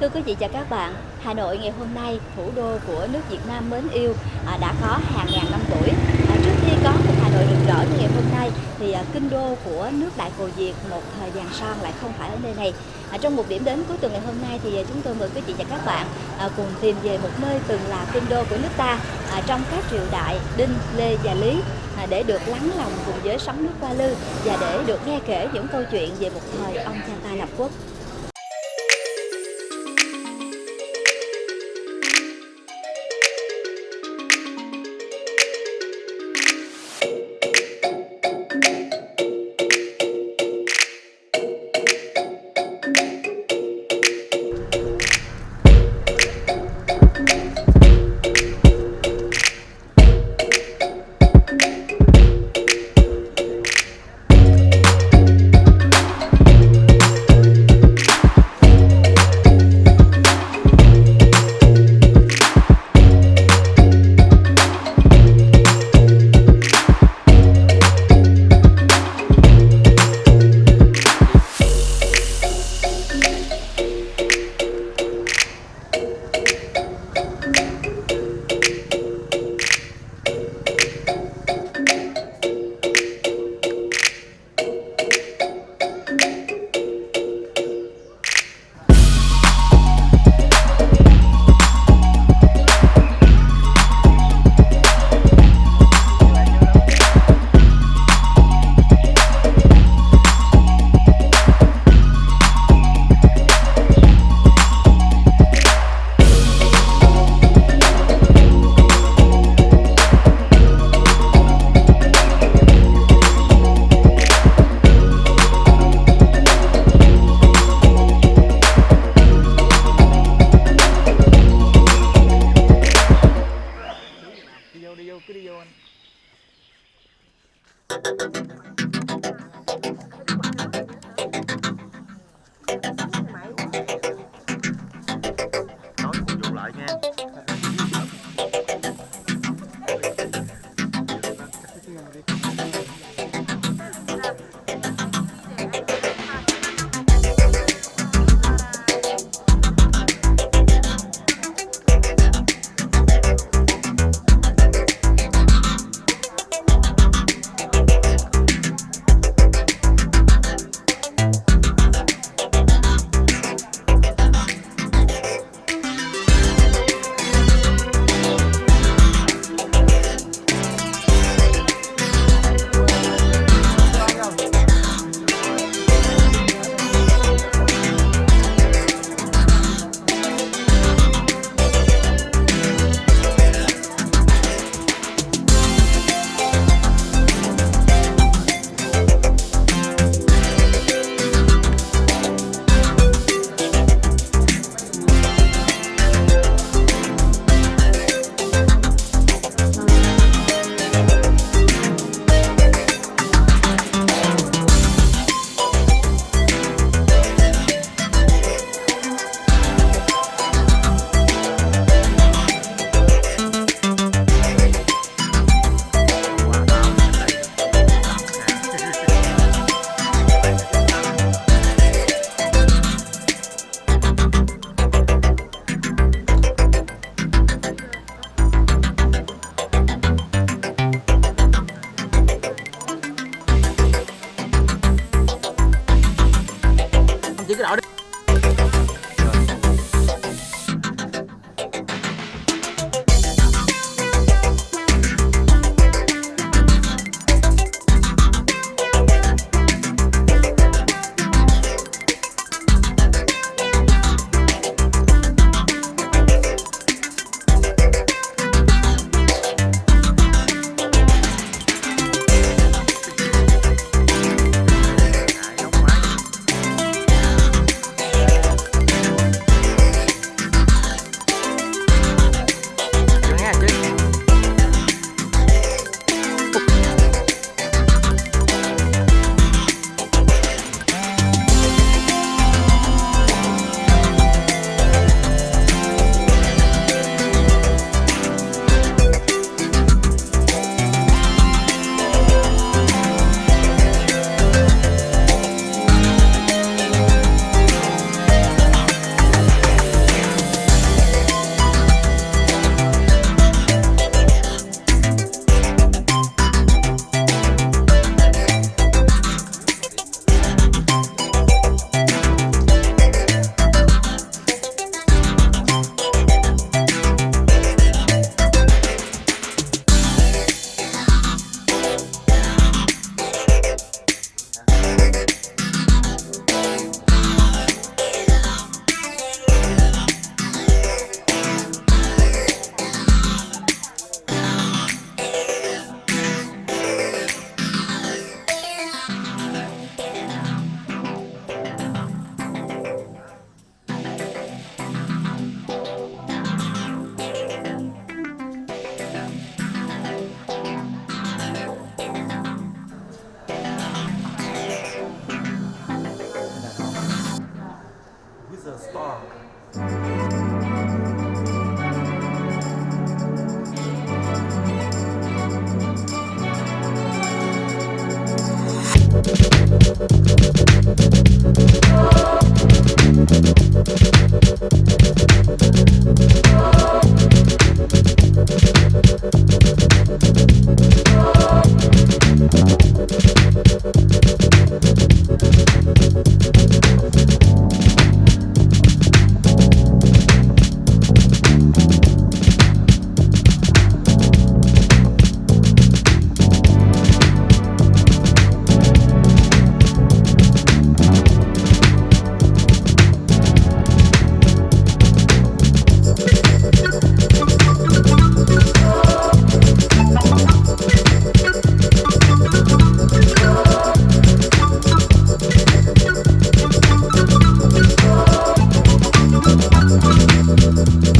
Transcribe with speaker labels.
Speaker 1: Thưa quý vị và các bạn, Hà Nội ngày hôm nay, thủ đô của nước Việt Nam mến yêu, à, đã có hàng ngàn năm tuổi. À, trước khi có một Hà Nội rực rỡ như ngày hôm nay, thì à, kinh đô của nước Đại Cồ Việt một thời vàng son lại không phải ở nơi này. À, trong một điểm đến cuối tuần ngày hôm nay thì à, chúng tôi mời quý vị và các bạn à, cùng tìm về một nơi từng là kinh đô của nước ta à, trong các triều đại Đinh, Lê và Lý à, để được lắng lòng cùng với sóng nước qua lư và để được nghe kể những câu chuyện về một thời ông cha ta lập quốc. secret order.